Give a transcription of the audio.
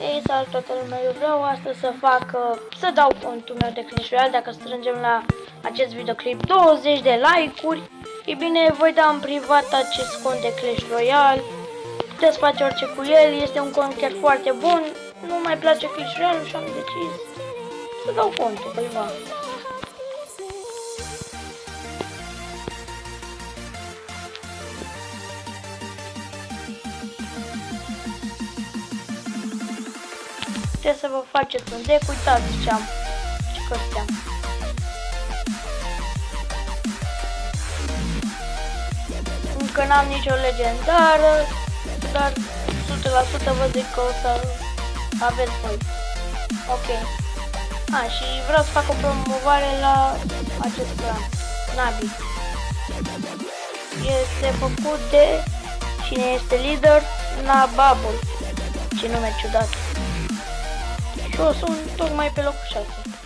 Ei, salut toată lumea, eu vreau astăzi să fac, uh, să dau contul meu de Clash Royale, dacă strângem la acest videoclip 20 de like-uri, e bine, voi da în privat acest cont de Clash Royale, puteți face orice cu el, este un cont chiar foarte bun, nu mai place Clash Royale și am decis să dau contul cuiva. Puteți să vă faceți un deck, uitați ce am și cărți am. Încă n-am nicio legendară, dar 100% vă zic că o să aveți voi. Ok. A, și vreau să fac o promovare la acest plan. Navi. Este făcut de cine este lider? Nababul. Ce nume ciudat. Și eu sunt tocmai pe locul 6. Ok.